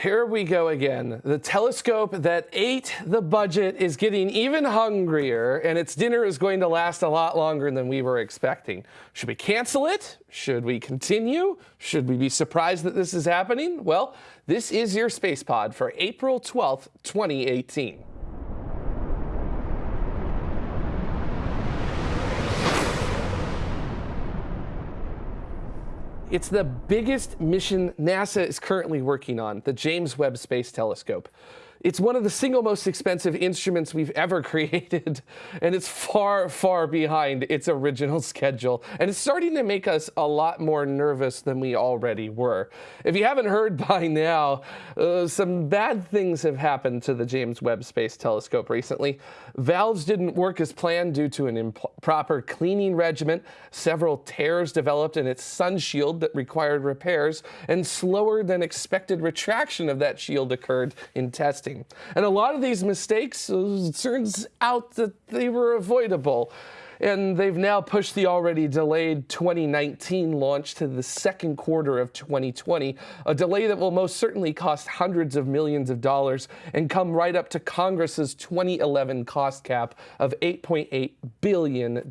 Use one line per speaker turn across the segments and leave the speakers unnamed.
Here we go again. The telescope that ate the budget is getting even hungrier, and its dinner is going to last a lot longer than we were expecting. Should we cancel it? Should we continue? Should we be surprised that this is happening? Well, this is your Space Pod for April 12th, 2018. It's the biggest mission NASA is currently working on, the James Webb Space Telescope. It's one of the single most expensive instruments we've ever created, and it's far, far behind its original schedule. And it's starting to make us a lot more nervous than we already were. If you haven't heard by now, uh, some bad things have happened to the James Webb Space Telescope recently. Valves didn't work as planned due to an improper cleaning regimen. Several tears developed in its sun shield that required repairs, and slower than expected retraction of that shield occurred in testing And a lot of these mistakes, uh, turns out that they were avoidable and they've now pushed the already delayed 2019 launch to the second quarter of 2020, a delay that will most certainly cost hundreds of millions of dollars and come right up to Congress's 2011 cost cap of $8.8 billion.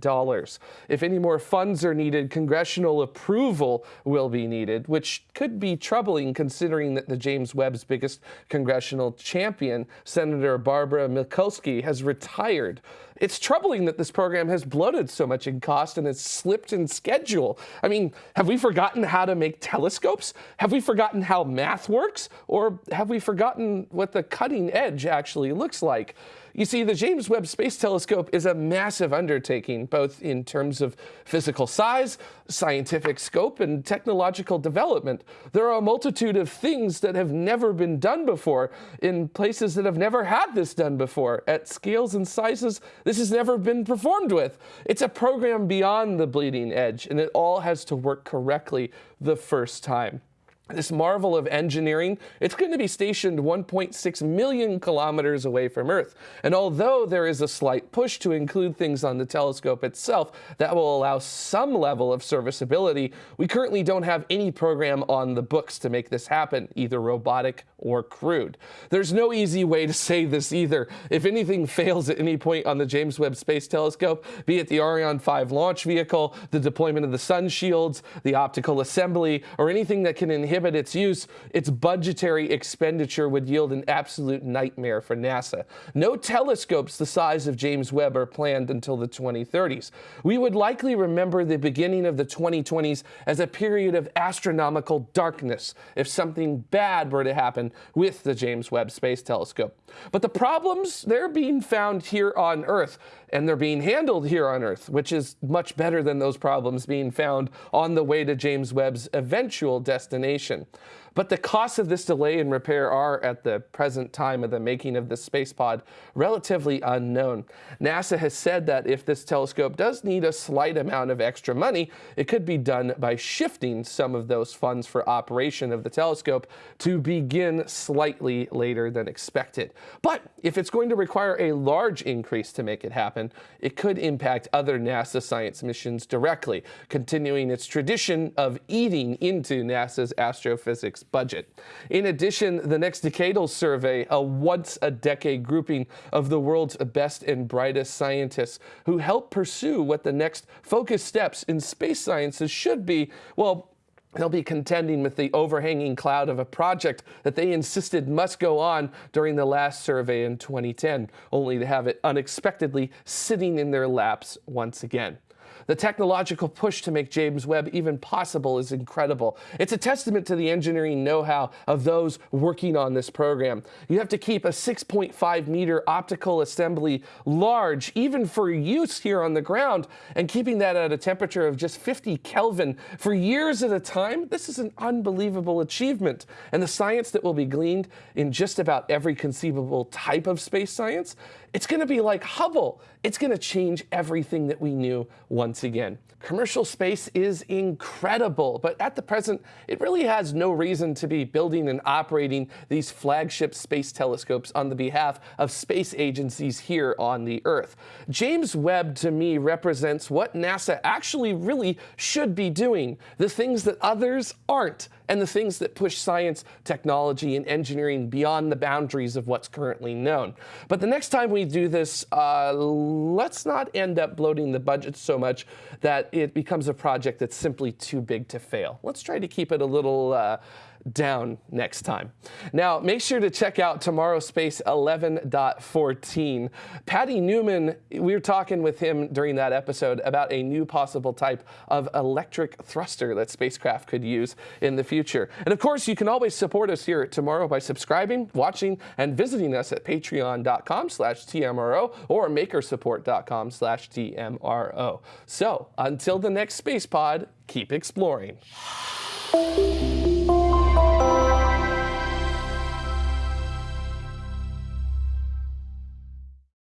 If any more funds are needed, congressional approval will be needed, which could be troubling considering that the James Webb's biggest congressional champion, Senator Barbara Mikulski, has retired. It's troubling that this program has bloated so much in cost and has slipped in schedule. I mean, have we forgotten how to make telescopes? Have we forgotten how math works? Or have we forgotten what the cutting edge actually looks like? You see, the James Webb Space Telescope is a massive undertaking, both in terms of physical size, scientific scope, and technological development. There are a multitude of things that have never been done before in places that have never had this done before, at scales and sizes this has never been performed with. It's a program beyond the bleeding edge, and it all has to work correctly the first time this marvel of engineering, it's going to be stationed 1.6 million kilometers away from Earth. And although there is a slight push to include things on the telescope itself that will allow some level of serviceability, we currently don't have any program on the books to make this happen, either robotic or crewed. There's no easy way to say this either. If anything fails at any point on the James Webb Space Telescope, be it the Ariane 5 launch vehicle, the deployment of the sun shields, the optical assembly, or anything that can inhibit prohibit its use, its budgetary expenditure would yield an absolute nightmare for NASA. No telescopes the size of James Webb are planned until the 2030s. We would likely remember the beginning of the 2020s as a period of astronomical darkness if something bad were to happen with the James Webb Space Telescope. But the problems, they're being found here on Earth, and they're being handled here on Earth, which is much better than those problems being found on the way to James Webb's eventual destination information. But the costs of this delay in repair are, at the present time of the making of this space pod, relatively unknown. NASA has said that if this telescope does need a slight amount of extra money, it could be done by shifting some of those funds for operation of the telescope to begin slightly later than expected. But if it's going to require a large increase to make it happen, it could impact other NASA science missions directly, continuing its tradition of eating into NASA's astrophysics budget. In addition, the next decadal survey, a once a decade grouping of the world's best and brightest scientists who help pursue what the next focus steps in space sciences should be, well, They'll be contending with the overhanging cloud of a project that they insisted must go on during the last survey in 2010, only to have it unexpectedly sitting in their laps once again. The technological push to make James Webb even possible is incredible. It's a testament to the engineering know-how of those working on this program. You have to keep a 6.5 meter optical assembly large, even for use here on the ground, and keeping that at a temperature of just 50 Kelvin for years at a time, this is an unbelievable achievement. And the science that will be gleaned in just about every conceivable type of space science, it's going to be like Hubble. It's going to change everything that we knew once again. Commercial space is incredible, but at the present, it really has no reason to be building and operating these flagship space telescopes on the behalf of space agencies here on the Earth. James Webb, to me, represents what NASA actually really should be doing, the things that others aren't and the things that push science, technology, and engineering beyond the boundaries of what's currently known. But the next time we do this, uh, let's not end up bloating the budget so much that it becomes a project that's simply too big to fail. Let's try to keep it a little uh, down next time. Now, make sure to check out Tomorrow Space 11.14. Patty Newman, we were talking with him during that episode about a new possible type of electric thruster that spacecraft could use in the future. And of course, you can always support us here at Tomorrow by subscribing, watching, and visiting us at patreon.com slash TMRO or makersupport.com slash TMRO. So until the next space pod, keep exploring.